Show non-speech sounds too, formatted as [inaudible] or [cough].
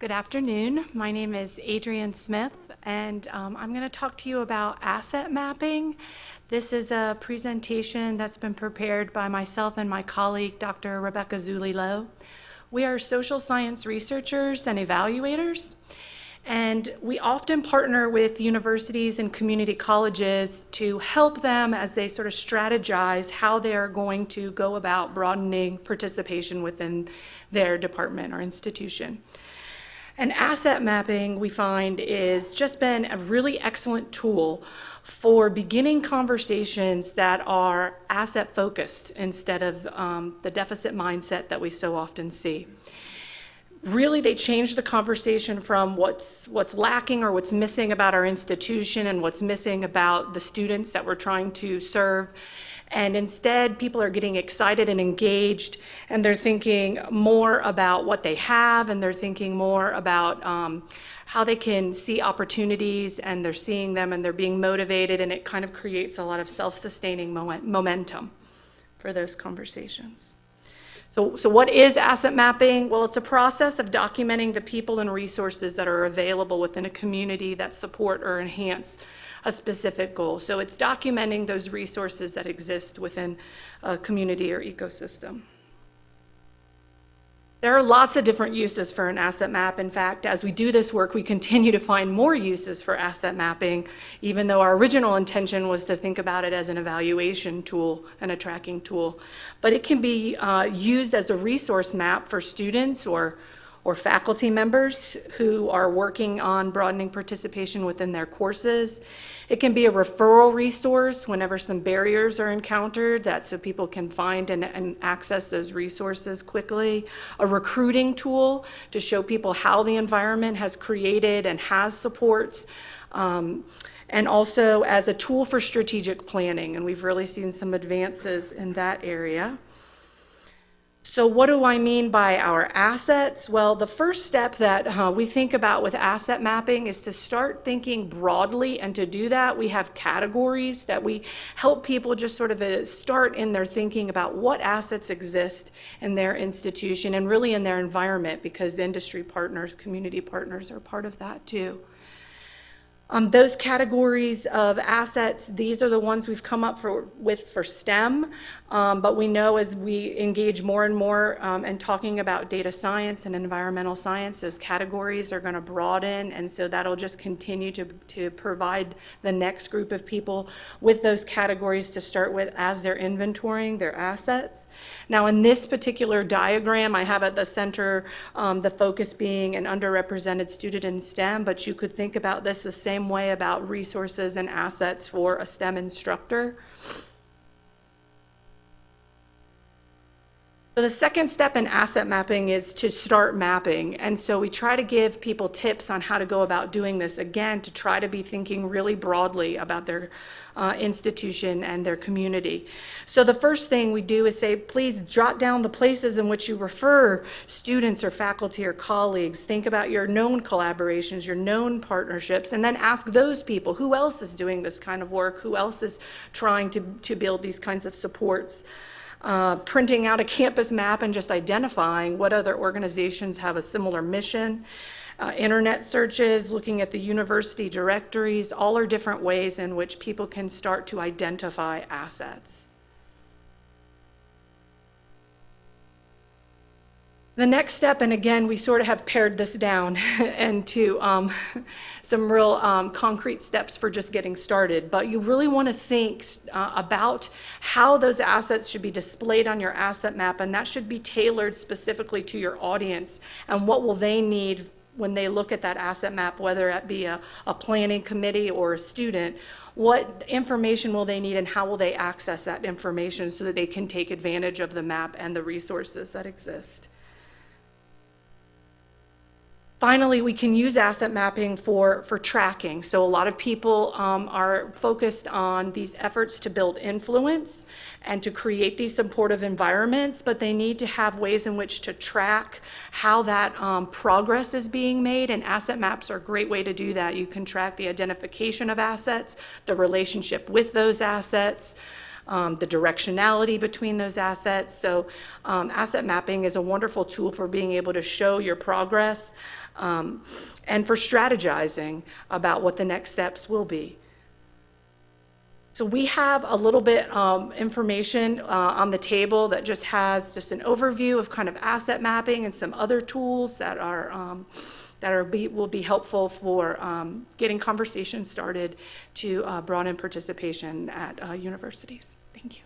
Good afternoon. My name is Adrienne Smith, and um, I'm going to talk to you about asset mapping. This is a presentation that's been prepared by myself and my colleague, Dr. Rebecca Zulilo. We are social science researchers and evaluators, and we often partner with universities and community colleges to help them as they sort of strategize how they are going to go about broadening participation within their department or institution. And asset mapping, we find, is just been a really excellent tool for beginning conversations that are asset focused instead of um, the deficit mindset that we so often see. Really, they change the conversation from what's, what's lacking or what's missing about our institution and what's missing about the students that we're trying to serve and instead, people are getting excited and engaged, and they're thinking more about what they have, and they're thinking more about um, how they can see opportunities, and they're seeing them, and they're being motivated, and it kind of creates a lot of self-sustaining momentum for those conversations. So, so what is asset mapping? Well, it's a process of documenting the people and resources that are available within a community that support or enhance a specific goal. So it's documenting those resources that exist within a community or ecosystem. There are lots of different uses for an asset map. In fact, as we do this work, we continue to find more uses for asset mapping, even though our original intention was to think about it as an evaluation tool and a tracking tool. But it can be uh, used as a resource map for students or or faculty members who are working on broadening participation within their courses. It can be a referral resource whenever some barriers are encountered that so people can find and, and access those resources quickly. A recruiting tool to show people how the environment has created and has supports. Um, and also as a tool for strategic planning. And we've really seen some advances in that area. So what do I mean by our assets? Well, the first step that uh, we think about with asset mapping is to start thinking broadly. And to do that, we have categories that we help people just sort of uh, start in their thinking about what assets exist in their institution and really in their environment because industry partners, community partners are part of that too. Um, those categories of assets, these are the ones we've come up for, with for STEM, um, but we know as we engage more and more um, and talking about data science and environmental science, those categories are gonna broaden, and so that'll just continue to, to provide the next group of people with those categories to start with as they're inventorying their assets. Now in this particular diagram, I have at the center um, the focus being an underrepresented student in STEM, but you could think about this the same same way about resources and assets for a STEM instructor. So the second step in asset mapping is to start mapping. And so we try to give people tips on how to go about doing this, again, to try to be thinking really broadly about their uh, institution and their community. So the first thing we do is say, please jot down the places in which you refer students or faculty or colleagues. Think about your known collaborations, your known partnerships, and then ask those people, who else is doing this kind of work? Who else is trying to, to build these kinds of supports? Uh, printing out a campus map and just identifying what other organizations have a similar mission. Uh, internet searches, looking at the university directories, all are different ways in which people can start to identify assets. The next step, and again, we sort of have pared this down [laughs] into um, some real um, concrete steps for just getting started, but you really want to think uh, about how those assets should be displayed on your asset map, and that should be tailored specifically to your audience, and what will they need when they look at that asset map, whether it be a, a planning committee or a student, what information will they need and how will they access that information so that they can take advantage of the map and the resources that exist. Finally, we can use asset mapping for, for tracking. So a lot of people um, are focused on these efforts to build influence and to create these supportive environments, but they need to have ways in which to track how that um, progress is being made, and asset maps are a great way to do that. You can track the identification of assets, the relationship with those assets, um, the directionality between those assets. So um, asset mapping is a wonderful tool for being able to show your progress um, and for strategizing about what the next steps will be. So we have a little bit um, information uh, on the table that just has just an overview of kind of asset mapping and some other tools that are um, that are be, will be helpful for um, getting conversations started to uh, broaden participation at uh, universities. Thank you.